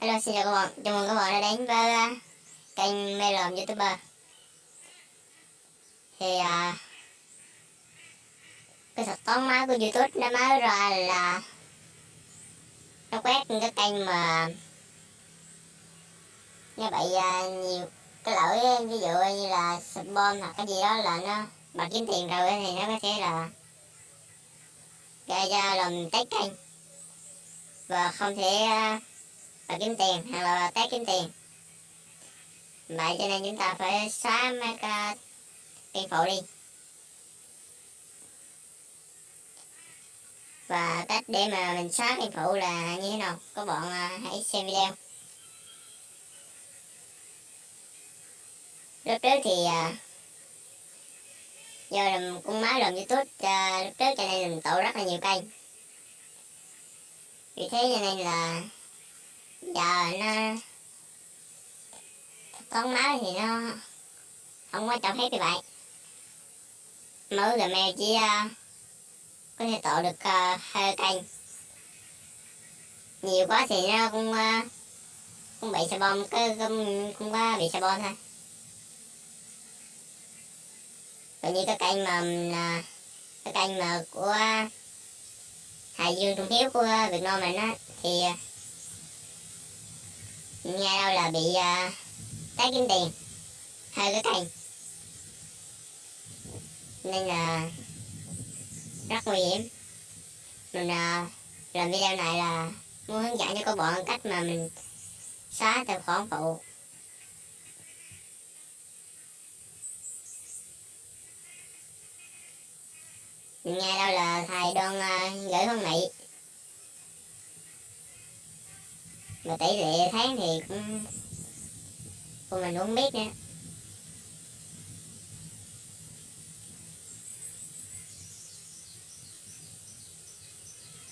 Hello xin chào các bạn, chào mừng các bạn đã đến với uh, kênh Mê Lòm Youtuber. Thì uh, cái thuật toán mới của Youtube nó mới ra là nó quét cái kênh mà như vậy uh, nhiều cái lỗi à, ví dụ như là spam hoặc cái gì đó là nó bật kiếm tiền rồi thì nó có thể là gây ra làm test kênh. Và không thể uh, và kiếm tiền hoặc là test kiếm tiền. Vậy cho nên chúng ta phải xóa mấy cái kênh phụ đi. Và cách để mà mình xóa kênh phụ là như thế nào? Các bạn à, hãy xem video. Lúc trước thì à, do làm con máy làm youtube lúc trước cho nên mình tụ rất là nhiều kênh. Vì thế cho nên là giờ nó à, con máu thì nó không có cho phép như vậy. Mới gmail chỉ uh, có thể tạo được uh, hai canh nhiều quá thì nó cũng uh, cũng bị xà bom cái cũng, cũng có bị xà bom thôi. Còn như cái canh mà uh, cái canh mà của Hải Dương Trung Hiếu của Việt Nam mình á thì nghe đâu là bị uh, tái kiếm tiền. Hơi cái kênh nên là rất nguy hiểm. Mình uh, làm video này là muốn hướng dẫn cho các bạn cách mà mình xóa tài khoản phụ. Mình nghe đâu là thầy đoan uh, gửi con mị. Mà tỷ lệ tháng thì cũng của mình cũng biết nữa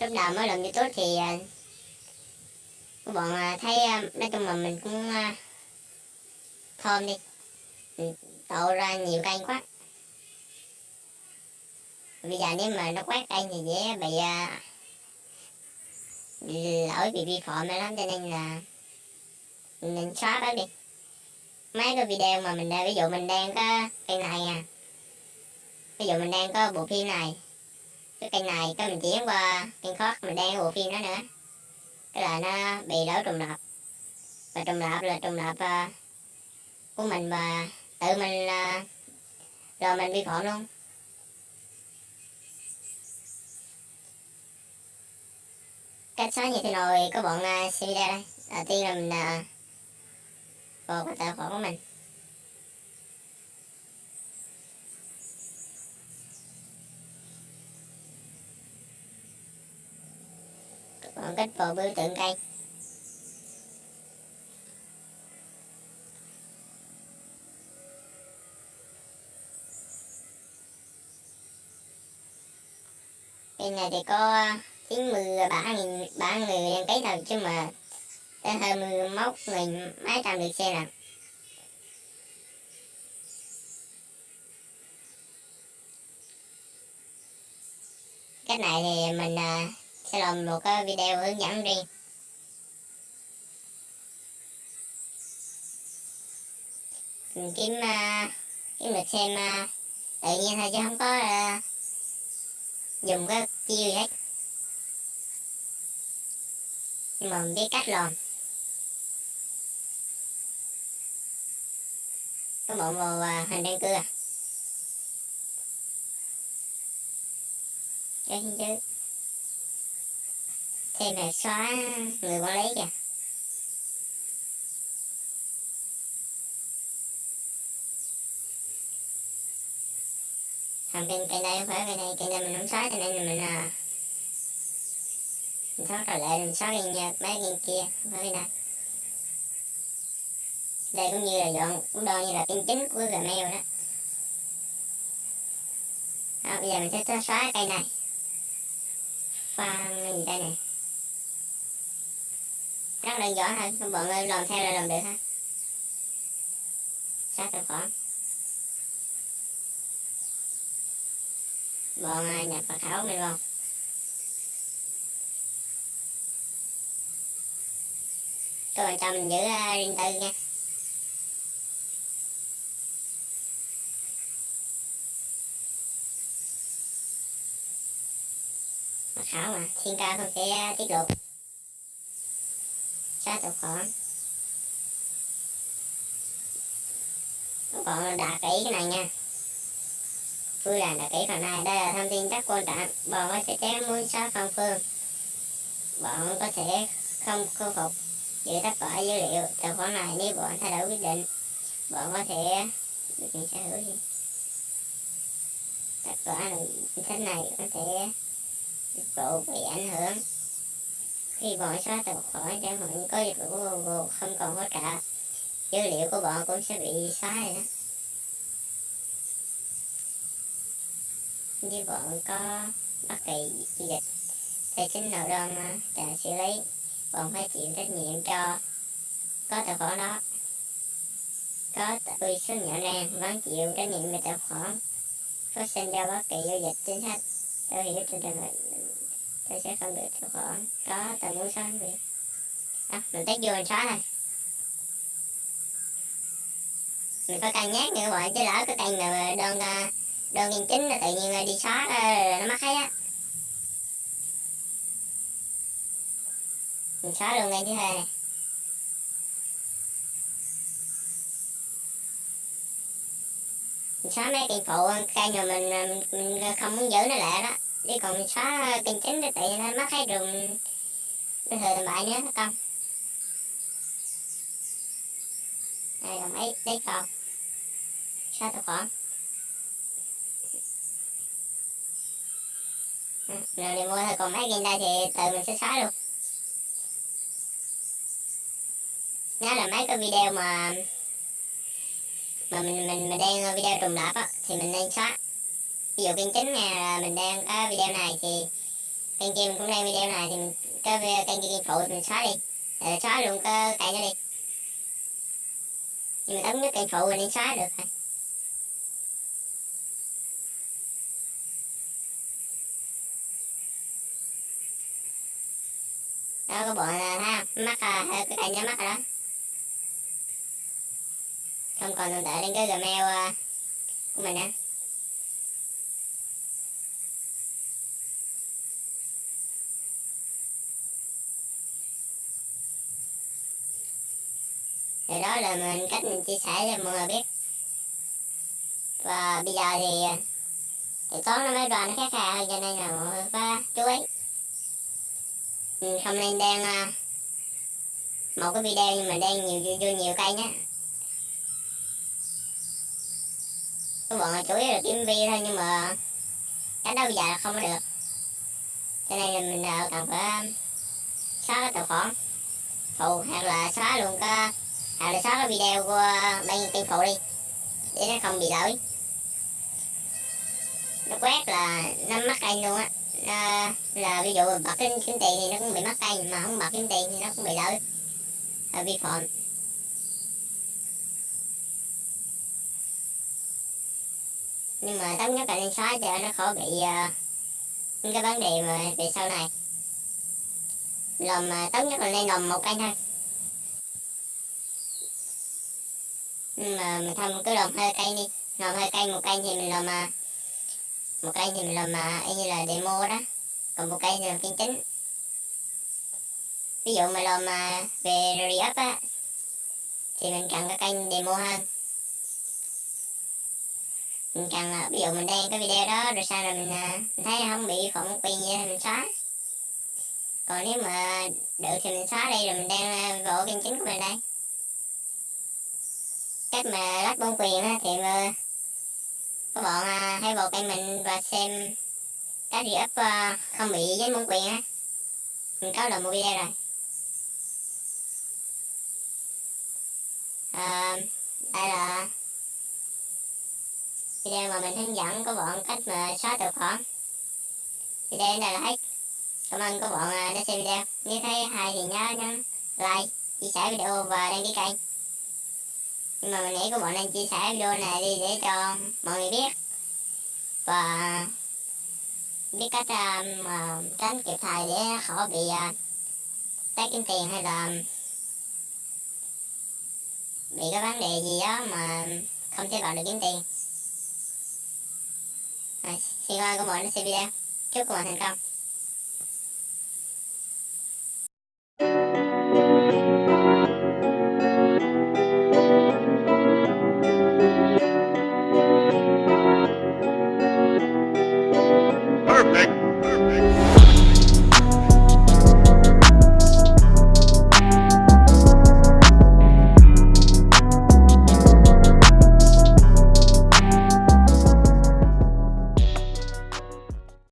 lúc đầu mới làm youtube thì à, các bạn à, thấy à, nói chung là mình cũng thơm đi. Mình tạo ra nhiều kênh quá. Bây giờ nếu mà nó quét kênh thì dễ bị lỗi bị vi phạm lắm cho nên là mình xóa bớt đi. Mấy cái video mà mình đang ví dụ mình đang có kênh này à. Ví dụ mình đang có bộ phim này. Cái kênh này cái mình chuyển qua kênh khác mình đang bộ phim đó nữa. Cái là nó bị lỗi trùng lập và trùng lập là trùng lập uh, à, của mình và tự mình uh, rồi mình vi phạm luôn. Cách xóa như thế nào thì bọn uh, xem video đây. Đầu tiên là mình uh, vào cái tài khoản của mình. Các bạn kích vào biểu tượng cây. Bên này thì có à, 93 nghìn ba người đăng ký thôi chứ mà tới hai mươi mốt nghìn mấy trăm lượt xe nè. Cách này thì mình uh, sẽ làm một cái video hướng dẫn riêng. Mình kiếm uh, kiếm được xem uh, tự nhiên thôi chứ không có uh, dùng cái chiêu gì hết nhưng mà mình biết cách làm. Có bộ màu à, hình đen cưa cái chứ? Thêm là xóa người quản lý kìa. Thằng bên cây đây không phải kênh này cây đây mình không xóa cho nên mình à mình thoát trở lại mình xóa kênh nha mấy kênh kia Mới nè. Đây cũng như là dọn cũng đo như là kênh chính của Gmail đó. Đó, bây giờ mình sẽ xóa cây này. Pha gì đây này rất đơn giản thôi các bạn ơi làm theo là làm được ha. Xóa tài khoản. Bọn à, nhập mật khẩu mình vào. Các bạn cho mình giữ à, uh, riêng tư nha. Mật khẩu mà thiên ca không sẽ à, tiết lộ. Xóa tục khoản các bạn đạt kỹ cái này nha. Vui là đạt kỹ phần này đây là thông tin rất quan trọng. Bạn có sẽ chém muốn xóa phong phương. Bọn có thể không khôi phục giữ tất cả dữ liệu. Tài khoản này nếu bạn thay đổi quyết định bạn có thể được quyền sở hữu gì tất cả chính sách này có thể dịch vụ bị ảnh hưởng. Khi bạn xóa tài khoản chẳng hạn có dịch vụ Google, không còn hỗ trợ dữ liệu của bạn cũng sẽ bị xóa rồi đó. Như bạn có bất kỳ dịch tài chính nào đang trả xử lý bạn phải chịu trách nhiệm cho có tài khoản đó. Có tôi số nhỏ nang vẫn chịu trách nhiệm về tài khoản. Phát sinh ra bất kỳ giao dịch chính sách tôi hiểu trên trường hợp tôi sẽ không được tài khoản. Có tôi muốn xóa việc à, mình test vô mình xóa thôi. Mình phải cần nhắc như các bạn chứ lỡ cái cần mà đơn à, đơn nghiên chính là tự nhiên đi xóa nó mất hết á. Mình xóa luôn ngay thứ hai này. Mình xóa mấy kênh phụ cây mà mình, mình mình không muốn giữ nó lại đó. Chứ còn mình xóa kênh chính thì tự nhiên nó mất hết rừng nó thừa tầm bại nữa không đây là mấy đấy còn xóa tài khoản rồi ừ, đi mua thôi còn mấy game đây thì tự mình sẽ xóa luôn. Nó là mấy cái video mà mà mình mình mình đang ờ, video trùng lặp á thì mình nên xóa ví dụ kênh chính nhà là mình đang có video này thì kênh kia mình cũng đang video này thì mình cái kênh kia kênh phụ thì mình xóa đi. Ờ, rồi xóa luôn cái kênh đó đi. Nhưng mà tấm nhất kênh phụ mình nên xóa được thôi. Đó có bộ là ha mắt à, ờ, cái kênh nó mắt rồi đó không còn tồn tại trên cái gmail uh, của mình nữa thì đó là mình cách mình chia sẻ cho mọi người biết. Và bây giờ thì thì toán nó mới đoàn nó khác hơn cho nên là mọi người phải chú ý. Không nên đăng một cái video nhưng mà đăng nhiều vô nhiều cây nhé các bọn là chủ yếu là kiếm vi thôi, nhưng mà cái đó bây giờ là không có được. Cho nên là mình ờ, cần phải xóa cái tài khoản. Phụ, hoặc là xóa luôn cái, hoặc là xóa cái video của bên kênh phụ đi, để nó không bị lỗi. Nó quét là nó mất kênh luôn á. Là ví dụ bật cái kiếm tiền thì nó cũng bị mất kênh mà không bật kiếm tiền thì nó cũng bị lỗi. Vi phạm. Nhưng mà tốt nhất là nên xóa cho nó khỏi bị uh, những cái vấn đề mà về sau này. Lồng uh, tốt nhất là nên lồng một cây thôi. Nhưng mà mình thông cứ lồng hai cây đi. Lồng hai cây một cây thì mình lồng uh, ờ, một cây thì mình làm uh, ờ, như là demo đó. Còn một cây thì làm phiên chính. Ví dụ mà làm uh, về re-up á thì mình cần cái kênh demo hơn. Ừ, mình cần à, ví dụ mình đăng cái video đó rồi sau rồi mình, à, mình thấy không bị phạm quyền gì thì mình xóa. Còn nếu mà được thì mình xóa đây rồi mình đang à, vào kênh chính của mình đây. Cách mà lách bóng quyền á, thì mà các bạn hãy vào kênh mình và xem cái gì up không bị dính bóng quyền á. Mình có được một video rồi. À, đây là video mà mình hướng dẫn các bạn cách mà xóa tài khoản video này là hết cảm ơn các bạn đã xem video. Nếu thấy hay thì nhớ nhấn like chia sẻ video và đăng ký kênh. Nhưng mà mình nghĩ các bạn nên chia sẻ video này đi để cho mọi người biết. Và biết cách uh, tránh kịp thời để khỏi bị à, uh, tái kiếm tiền hay là bị cái vấn đề gì đó mà không thể vào được kiếm tiền rồi, xin các bạn có mọi nó xem video chúc các bạn thành công.